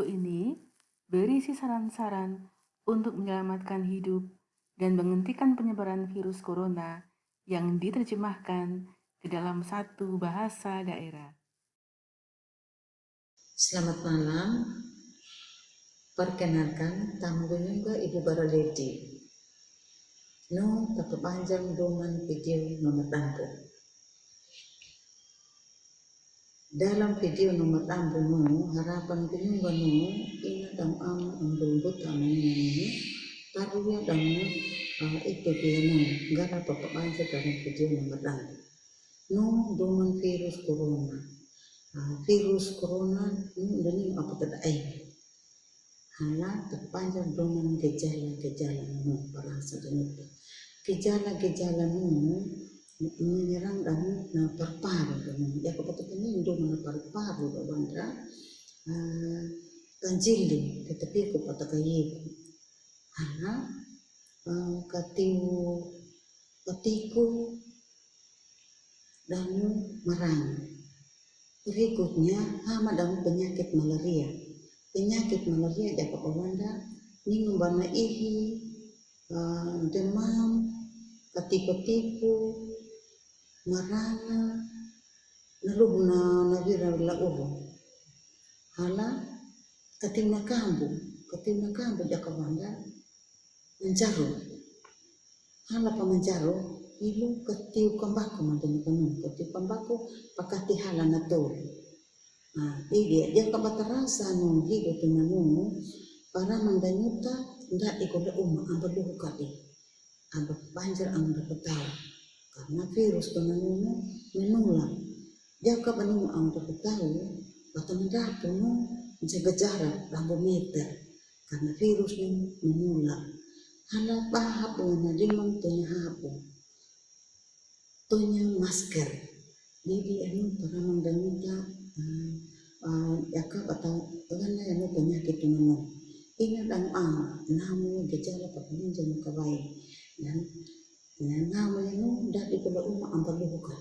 Video ini berisi saran-saran untuk menyelamatkan hidup dan menghentikan penyebaran virus corona yang diterjemahkan ke dalam satu bahasa daerah. Selamat malam. Perkenalkan, tamu juga Ibu Baraledi. No, tapi panjang doman video nomor tampu. Dalam video nomor 60, harapan penyumba no, ina dang am ang buta manini, taruya dang uh, itu no, gara papakansa dalam video nomor 60. No, doman virus corona. Uh, virus corona, no, dani apa tada ay. Hala, terpanjang doman gejala-gejala perasa dan itu. Gejala-gejala no, menyerang dan na parparu ya ko pato penindo na parparu da bandra uh, kanjili tetapi ko pato kayi ana uh, katiu katiku dan marang berikutnya hama dan penyakit malaria. Penyakit malaria dapat wanda. Ni bana ihi demam marana naluhna navira la uvo hala katina kambu katina kambu jakawanda menjaro. Hala pa menjaro ilu katiu kambako mantani kanu katiu kambako pakati hala na nah iya dia kabatarasa no hido tunanu para mandanyuta nda ikoda umma ambaduhu kali amba banjir amba petala karena virus penanganan menular. Jaka penemu ang tahu atau mendapat menjaga jarak lampu meter karena virus ini menular. Hala pahap dengan limang tunya hapo tunya masker. Jadi anu para mengdanita uh, uh, jaka atau karena anu penyakit penemu ini dan ah namu gejala pakai kabaik dan namanya dari kula uma ang pagbubukan.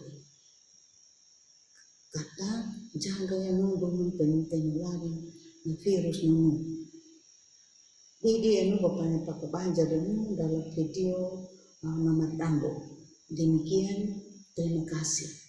Kata jaga yang nung belum penularan na virus nung. Jadi anu bapaknya pakai banjar nung dalam video uh, nomor Demikian, terima kasih.